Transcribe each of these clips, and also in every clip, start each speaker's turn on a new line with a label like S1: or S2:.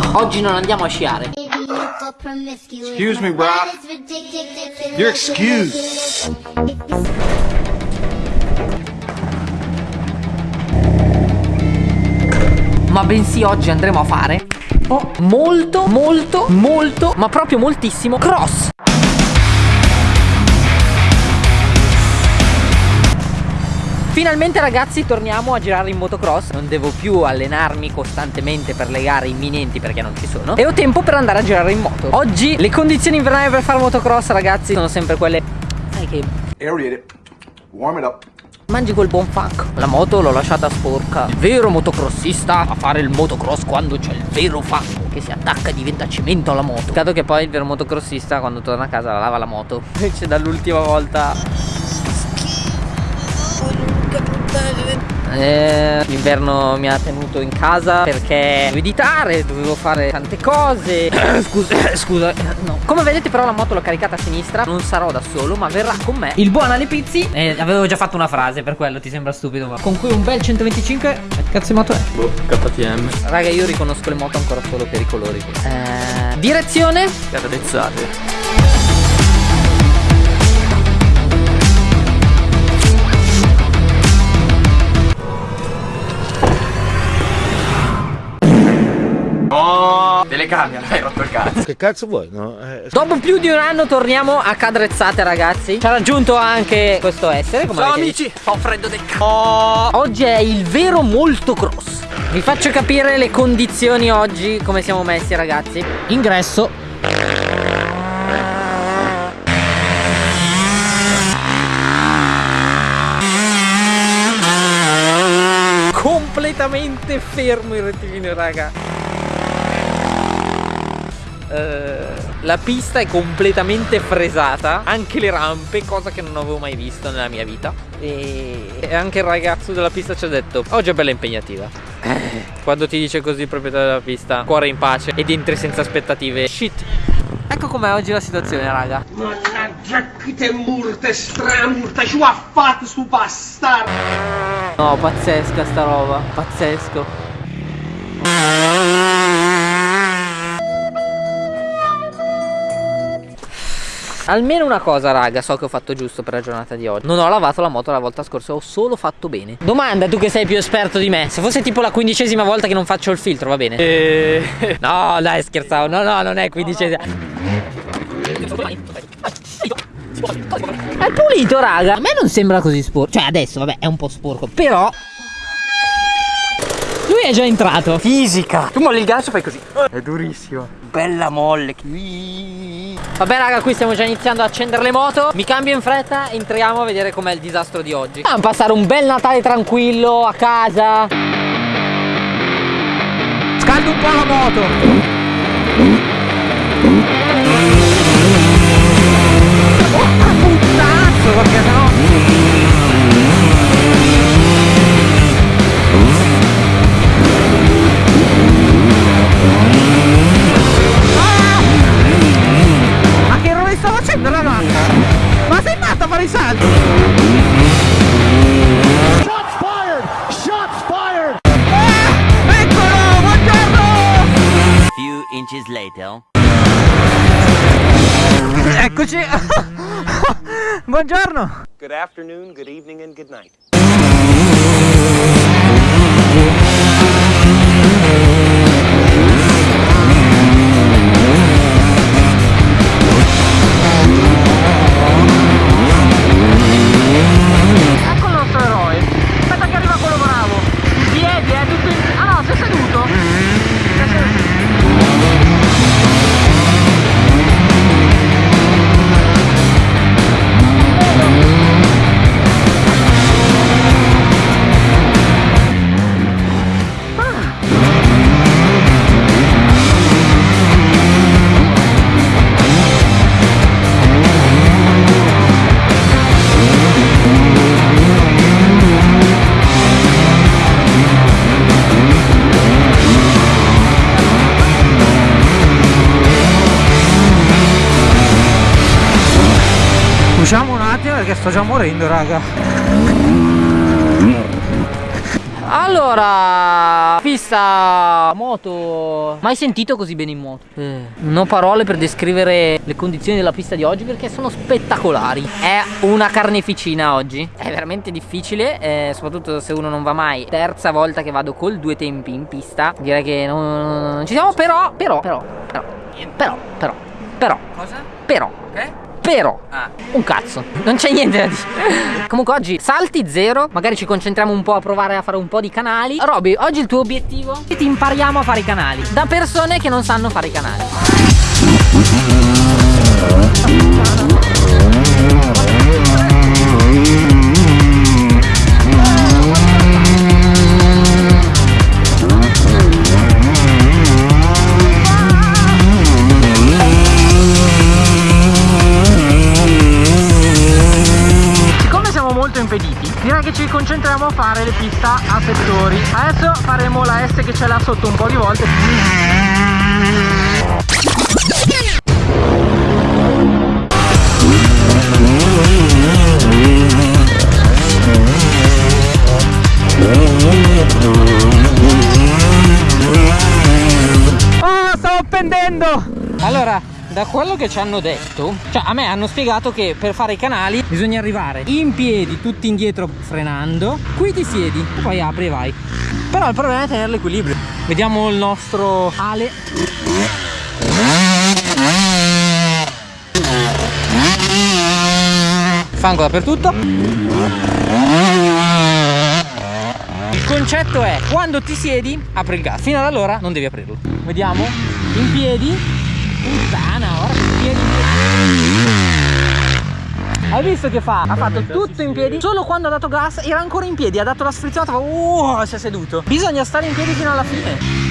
S1: posto. Oggi non andiamo a sciare.
S2: Excuse me, bro. You're excused.
S1: Ma bensì oggi andremo a fare oh, molto, molto, molto, ma proprio moltissimo cross. Finalmente ragazzi torniamo a girare in motocross. Non devo più allenarmi costantemente per le gare imminenti perché non ci sono. E ho tempo per andare a girare in moto. Oggi le condizioni invernali per fare motocross ragazzi sono sempre quelle Sai che...
S2: Aerate it. Warm it up.
S1: Mangi quel buon funk. La moto l'ho lasciata sporca. Il vero motocrossista a fare il motocross quando c'è il vero fango Che si attacca e diventa cemento alla moto. Peccato che poi il vero motocrossista quando torna a casa la lava la moto. Invece dall'ultima volta eh, L'inverno mi ha tenuto in casa perché dovevo editare, dovevo fare tante cose Scusa, scusa no. Come vedete però la moto l'ho caricata a sinistra Non sarò da solo ma verrà con me Il buon Ale Pizzi eh, Avevo già fatto una frase per quello ti sembra stupido ma Con cui un bel 125 Che cazzo di moto è?
S3: Boh, KTM.
S1: Raga io riconosco le moto ancora solo per i colori eh, Direzione
S3: Cadezzate. Telecamera, hai rotto il cazzo.
S4: Che cazzo vuoi, no? Eh,
S1: Dopo più di un anno torniamo a cadrezzate ragazzi. Ci ha raggiunto anche questo essere come
S3: Ciao amici, ho freddo del cazzo.
S1: Oh, oggi è il vero molto cross. Vi faccio capire le condizioni oggi Come siamo messi ragazzi. Ingresso. Completamente fermo il rettilineo raga Eh, La pista è completamente fresata Anche le rampe Cosa che non avevo mai visto nella mia vita. E, e anche il ragazzo della pista ci ha detto Oggi è bella impegnativa Eh, Quando ti dice così il proprietario della pista Cuore in pace ed entri senza aspettative Shit. Ecco com'è oggi la situazione raga.
S5: Mannaggia che te murte stramurte ci ha fatto sto bastardo?
S1: No pazzesca sta roba Pazzesco Almeno una cosa raga so che ho fatto giusto per la giornata di oggi Non ho lavato la moto la volta scorsa Ho solo fatto bene Domanda tu che sei più esperto di me Se fosse tipo la quindicesima volta che non faccio il filtro va bene?
S3: Eh,
S1: No dai scherzavo No no non è quindicesima È pulito raga A me non sembra così sporco Cioè adesso vabbè è un po' sporco Però Lui è già entrato
S3: fisica. Tu molli il gancio e fai così. È durissimo. Bella molle.
S1: Vabbè raga qui stiamo già iniziando a accendere le moto. Mi cambio in fretta e entriamo a vedere com'è il disastro di oggi. Andiamo a passare un bel Natale tranquillo a casa.
S3: Scaldo un po' la moto. Sei matta a fare i salti?
S2: Shots fired! Shots fired!
S3: Eccolo, buongiorno!
S6: Few inches later.
S3: Eccoci. buongiorno.
S5: Good afternoon, good evening and good night
S3: perché sto già morendo, raga.
S1: Allora
S7: pista moto. Mai sentito così bene in moto? Eh, non ho parole per descrivere le condizioni della pista di oggi perché sono spettacolari. È una carneficina oggi. È veramente difficile eh, soprattutto se uno non va mai. Terza volta che vado col due tempi in pista. Direi che non, non ci siamo però però però però però però però. Cosa? però. Okay. Però, ah. un cazzo, non c'è niente da dire. Comunque oggi salti zero Magari ci concentriamo un po' a provare a fare un po' di canali. Roby, oggi il tuo obiettivo? È che ti impariamo a fare i canali Da persone che non sanno fare i canali
S1: ci concentriamo a fare le pista a settori adesso faremo la S che c'è là sotto un po' di volte Oh, stavo appendendo! Allora, da quello che ci hanno detto cioè a me hanno spiegato che per fare i canali bisogna arrivare in piedi tutti indietro frenando qui ti siedi poi apri e vai. Però il problema è tenere l'equilibrio. Vediamo il nostro Ale. Fango dappertutto. Il concetto è quando ti siedi apri il gas. Fino ad allora non devi aprirlo. Vediamo. In piedi Puttana, ora che piedi Hai visto che fa? Ha fatto tutto in piedi. Solo quando ha dato gas era ancora in piedi Ha dato la sfrizzata uh, si è seduto. Bisogna stare in piedi fino alla fine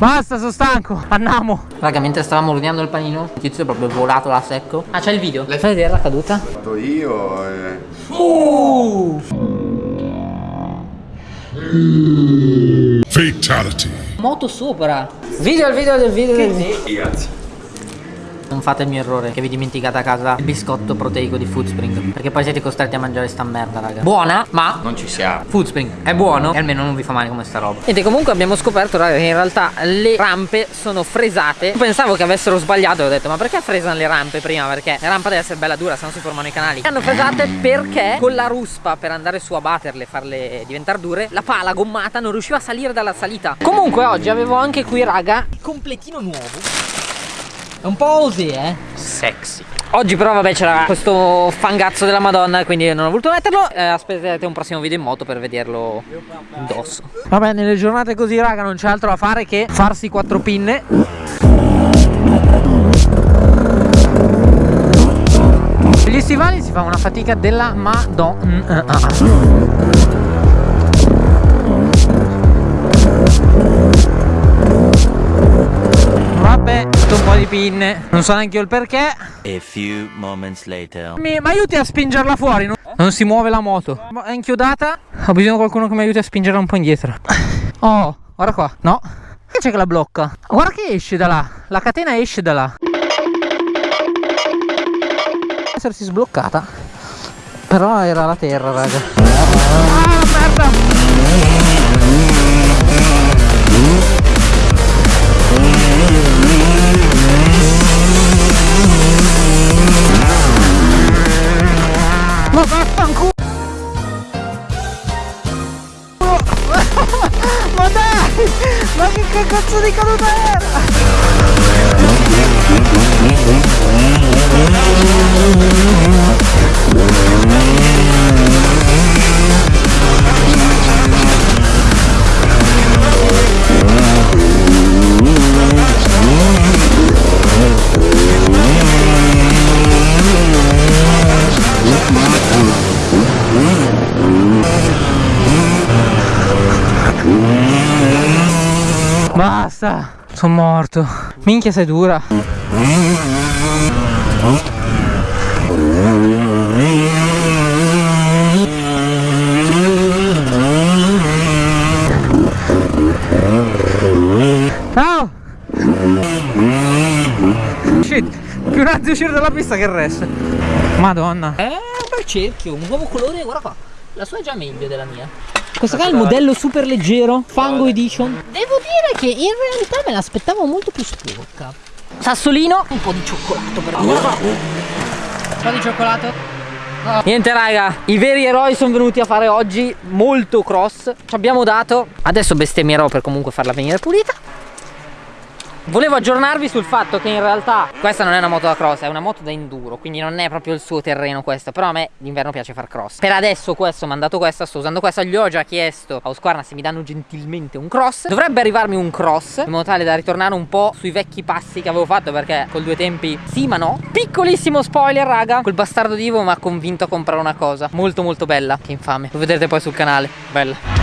S1: Basta, sono stanco. Andiamo. Raga, mentre stavamo ordinando il panino, il tizio è proprio volato là secco. Ah, c'è il video. L'hai fatto vedere la caduta? L'ho
S2: fatto io e...
S1: Uh!
S4: Fatality.
S1: Moto sopra. Video al video del video del video.
S2: Grazie.
S1: Non fate il mio errore che vi dimenticate a casa il biscotto proteico di Foodspring Perché poi siete costretti a mangiare sta merda raga. Buona ma
S2: Non ci siamo.
S1: Foodspring è buono e almeno non vi fa male come sta roba. Ed comunque abbiamo scoperto raga che in realtà le rampe sono fresate. Pensavo che avessero sbagliato e ho detto ma perché fresano le rampe prima? Perché la rampa deve essere bella dura se no si formano i canali. Hanno fresate perché con la ruspa per andare su a batterle e farle diventare dure La pala gommata non riusciva a salire dalla salita. Comunque oggi avevo anche qui raga il completino nuovo è un po' così, eh? Sexy. Oggi però vabbè c'era questo fangazzo della madonna quindi non ho voluto metterlo eh, Aspettate un prossimo video in moto per vederlo indosso Vabbè nelle giornate così raga non c'è altro da fare che farsi quattro pinne Gli stivali si fa una fatica della madonna pinne. Non so neanche io il perché. A few moments later. Mi, aiuti a spingerla fuori no? Non si muove la moto. È inchiodata. Ho bisogno di qualcuno che mi aiuti a spingerla un po' indietro. Oh, guarda qua. No? Che c'è che la blocca? Guarda che esce da là. La catena esce da là. Essersi sbloccata. Però era la terra raga. Ah merda Basta. Sono morto. Minchia sei dura. Ciao! Shit, più un attimo uscire dalla pista che il resto. Madonna. È un bel cerchio, un nuovo colore, guarda qua. La sua è già meglio della mia. Questo qua è il modello super leggero, Fango Edition. Devo dire che in realtà me l'aspettavo molto più sporca. Sassolino, un po' di cioccolato però. Un po' di cioccolato. Niente raga, i veri eroi sono venuti a fare oggi molto cross Ci abbiamo dato Adesso bestemmierò per comunque farla venire pulita Volevo aggiornarvi sul fatto che in realtà questa non è una moto da cross, è una moto da enduro, quindi non è proprio il suo terreno questo, però a me d'inverno piace far cross. Per adesso questo, ho mandato questa, sto usando questa, gli ho già chiesto a Husqvarna se mi danno gentilmente un cross. Dovrebbe arrivarmi un cross, in modo tale da ritornare un po' sui vecchi passi che avevo fatto, perché col due tempi sì ma no. Piccolissimo spoiler raga, quel bastardo di Ivo mi ha convinto a comprare una cosa molto molto bella, che infame, lo vedrete poi sul canale, bella.